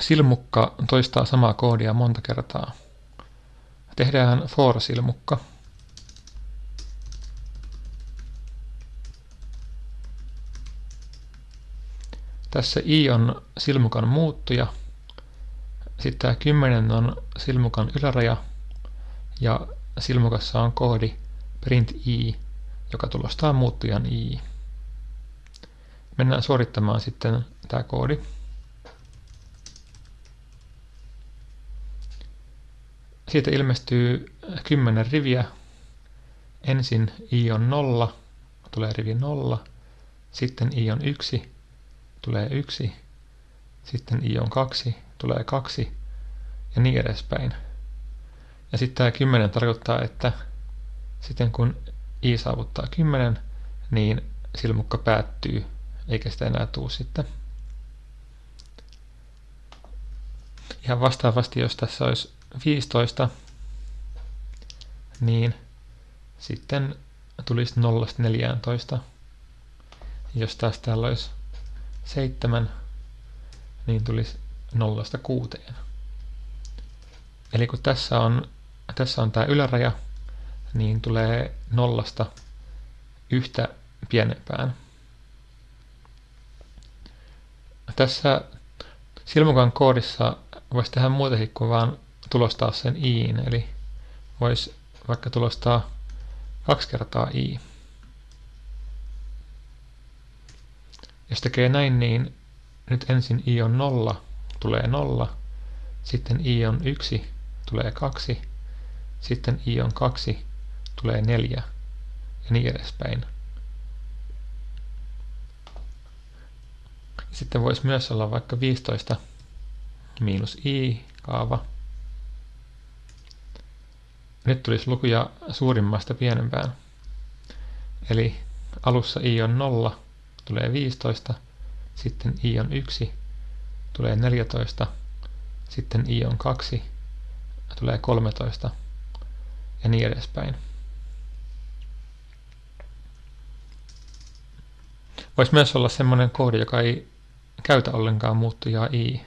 silmukka toistaa samaa koodia monta kertaa. Tehdään for-silmukka. Tässä i on silmukan muuttuja. Sitten tämä 10 on silmukan yläraja ja silmukassa on koodi print i, joka tulostaa muuttujan i. Mennään suorittamaan sitten tämä koodi. Siitä ilmestyy 10 riviä. Ensin i on 0, tulee rivi 0, sitten i on 1, tulee 1, sitten i on 2, tulee 2 ja niin edespäin. Ja sitten tämä 10 tarkoittaa, että sitten kun i saavuttaa 10, niin silmukka päättyy, eikä sitä enää tuu sitten. Ihan vastaavasti, jos tässä olisi 15, niin sitten tulisi 0-14. Jos taas täällä olisi 7, niin tulisi 0-6. Eli kun tässä on, tässä on tämä yläraja, niin tulee nollasta yhtä pienempään. Tässä silmukan koodissa voisi tehdä muutakin kuin vaan tulostaa sen iin, eli voisi vaikka tulostaa kaksi kertaa i. Jos tekee näin, niin nyt ensin i on 0, tulee 0, sitten i on 1, tulee 2, sitten i on 2, tulee 4 ja niin edespäin. Sitten voisi myös olla vaikka 15 miinus i kaava. Nyt tulisi lukuja suurimmasta pienempään. Eli alussa i on 0, tulee 15, sitten i on 1, tulee 14, sitten i on 2, tulee 13 ja niin edespäin. Voisi myös olla sellainen koodi, joka ei käytä ollenkaan muuttujaa i,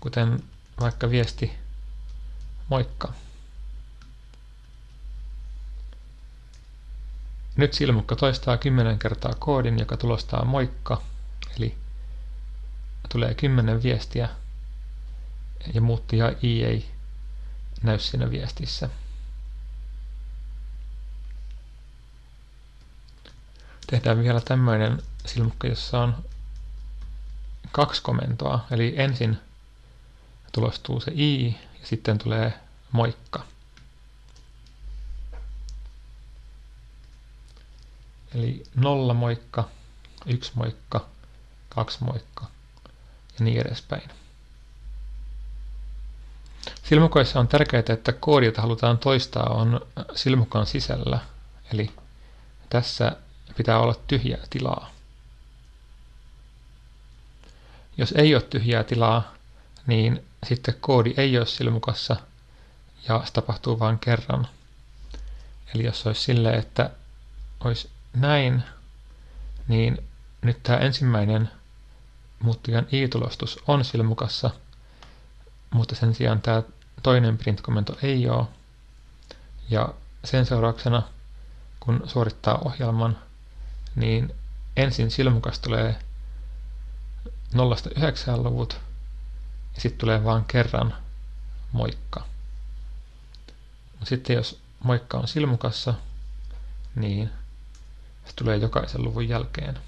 kuten vaikka viesti moikka. Nyt silmukka toistaa 10 kertaa koodin, joka tulostaa moikka, eli tulee 10 viestiä ja muuttuja i ei näy siinä viestissä. Tehdään vielä tämmöinen silmukka, jossa on kaksi komentoa, eli ensin tulostuu se i ja sitten tulee moikka. Eli nolla moikka, yksi moikka, kaksi moikka ja niin edespäin. Silmukoissa on tärkeää, että koodi, jota halutaan toistaa, on silmukan sisällä. Eli tässä pitää olla tyhjää tilaa. Jos ei ole tyhjää tilaa, niin sitten koodi ei ole silmukassa ja se tapahtuu vain kerran. Eli jos olisi silleen, että olisi näin, niin nyt tämä ensimmäinen muuttujan i-tulostus on silmukassa, mutta sen sijaan tämä toinen print-komento ei ole. Ja sen seurauksena, kun suorittaa ohjelman, niin ensin silmukas tulee 0-9 luvut ja sitten tulee vain kerran moikka. Sitten jos moikka on silmukassa, niin se tulee jokaisen luvun jälkeen.